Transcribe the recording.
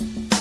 you.